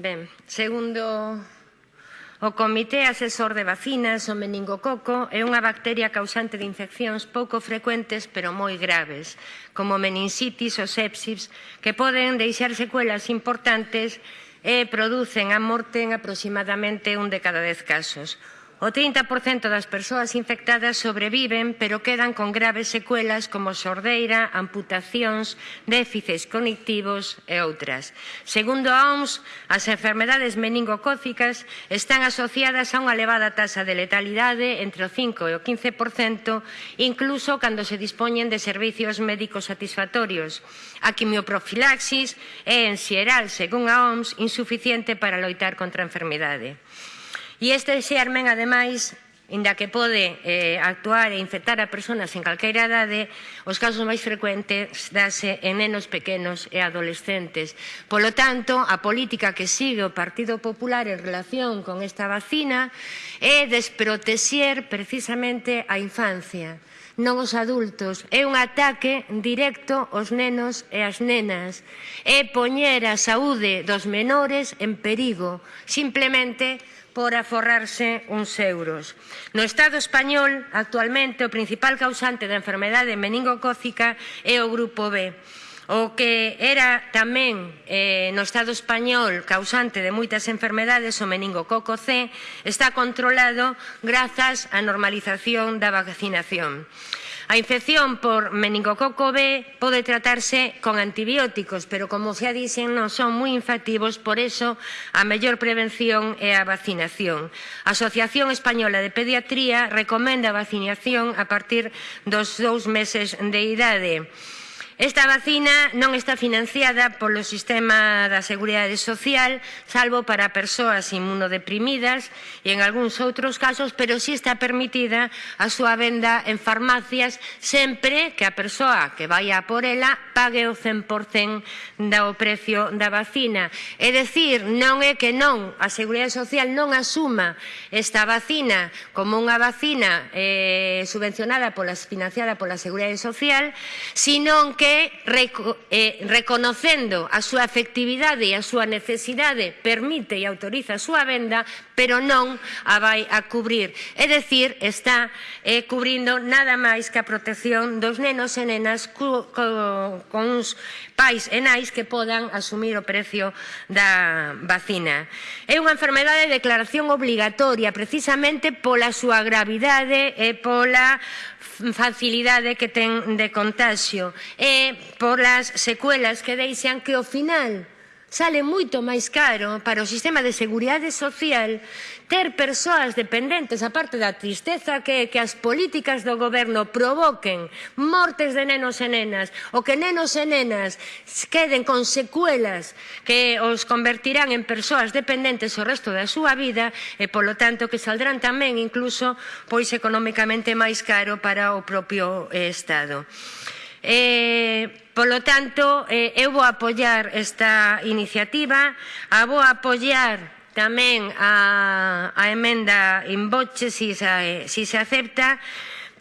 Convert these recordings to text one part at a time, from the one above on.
Ben, segundo o Comité Asesor de Vacinas, o meningococo é unha bacteria causante de infeccións pouco frecuentes pero moi graves, como meningitis ou sepsis, que poden deixar secuelas importantes e producen a morte en aproximadamente un de cada dez casos. O 30% das persoas infectadas sobreviven, pero quedan con graves secuelas como sordeira, amputacións, déficits cognitivos e outras. Segundo a OMS, as enfermedades meningocócicas están asociadas a unha elevada taxa de letalidade entre o 5 e o 15%, incluso cando se dispoñen de servizos médicos satisfactorios. A quimioprofilaxis é, en xeral, según a OMS, insuficiente para loitar contra a enfermidade. E este xermen, ademais, inda que pode eh, actuar e infectar a persoas en calqueira idade, os casos máis frecuentes dase en nenos pequenos e adolescentes. Polo tanto, a política que sigue o Partido Popular en relación con esta vacina é desprotexer precisamente a infancia non os adultos. É un ataque directo aos nenos e ás nenas. É poñer a saúde dos menores en perigo, simplemente por aforrarse uns euros. No Estado español, actualmente, o principal causante da enfermedade meningocócica é o grupo B o que era tamén eh, no Estado español causante de moitas enfermedades, o meningococo C, está controlado grazas á normalización da vacinación. A infección por meningococo B pode tratarse con antibióticos, pero como xa dixen non son moi infactivos, por iso a mellor prevención é a vacinación. A Asociación Española de Pediatría recomenda a vacinación a partir dos dous meses de idade. Esta vacina non está financiada polo sistema da Seguridade Social, salvo para persoas inmunodeprimidas e en algúns outros casos, pero sí está permitida a súa venda en farmacias sempre que a persoa que vai a por ela pague o 100% do precio da vacina. É dicir, non é que non, a Seguridade Social non asuma esta vacina como unha vacina eh, subvencionada polas, financiada pola Seguridade Social, sino que que eh, reconocendo a súa efectividade e a súa necesidade permite e autoriza a súa venda, pero non a vai a cubrir. É dicir, está eh, cubrindo nada máis que a protección dos nenos e nenas cu, co, con uns pais e nais que podan asumir o precio da vacina. É unha enfermedade de declaración obligatoria precisamente pola súa gravidade e pola facilidade que ten de contagio e polas secuelas que deixan que ao final Sale moito máis caro para o sistema de seguridade social ter persoas dependentes, aparte da tristeza que que as políticas do goberno provoquen mortes de nenos e nenas, o que nenos e nenas queden con secuelas que os convertirán en persoas dependentes o resto da súa vida e, polo tanto, que saldrán tamén incluso pois economicamente máis caro para o propio eh, Estado. Eh, polo tanto, eh, eu vou apoiar esta iniciativa, a vou apoiar tamén a, a emenda in boche si se, si se acepta,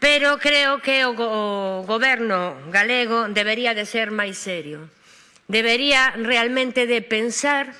pero creo que o, o goberno galego debería de ser máis serio. Debería realmente de pensar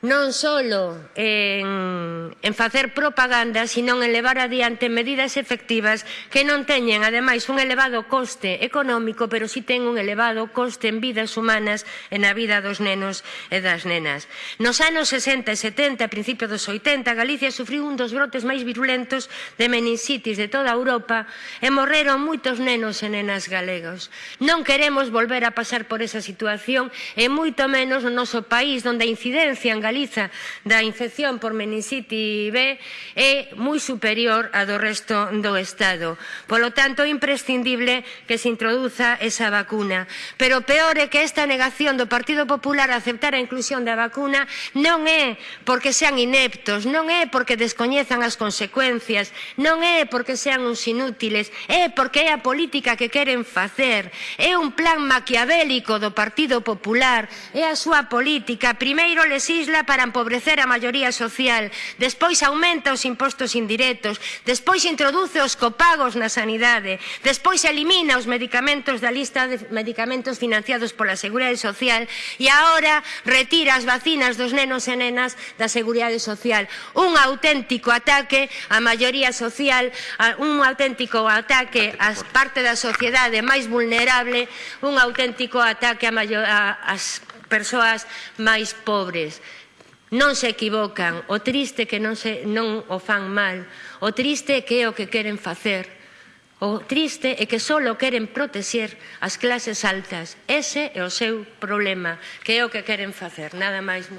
non só en, en facer propaganda, sino en levar adiante medidas efectivas que non teñen, ademais, un elevado coste económico, pero si sí ten un elevado coste en vidas humanas e na vida dos nenos e das nenas. Nos anos 60 e 70, a principios dos 80, Galicia sufriu un dos brotes máis virulentos de meningitis de toda Europa e morreron moitos nenos e nenas galegos. Non queremos volver a pasar por esa situación e moito menos no noso país, onde a incidencia en Galicia Galiza da infección por meningite B é moi superior a do resto do Estado. Polo tanto, é imprescindible que se introduza esa vacuna. Pero o peor é que esta negación do Partido Popular a aceptar a inclusión da vacuna non é porque sean ineptos, non é porque descoñezan as consecuencias, non é porque sean uns inútiles, é porque é a política que queren facer, é un plan maquiavélico do Partido Popular, é a súa política. Primeiro lesisla obra para empobrecer a maioría social, despois aumenta os impostos indirectos, despois introduce os copagos na sanidade, despois elimina os medicamentos da lista de medicamentos financiados pola Seguridade Social. E agora retira as vacinas dos nenos e nenas da Seguridade Social. Un auténtico ataque á maioría social, un auténtico ataque á parte da sociedade máis vulnerable, un auténtico ataque ás persoas máis pobres non se equivocan, o triste que non, se, non o fan mal, o triste é que é o que queren facer, o triste é que só queren protexer as clases altas. Ese é o seu problema, que é o que queren facer, nada máis.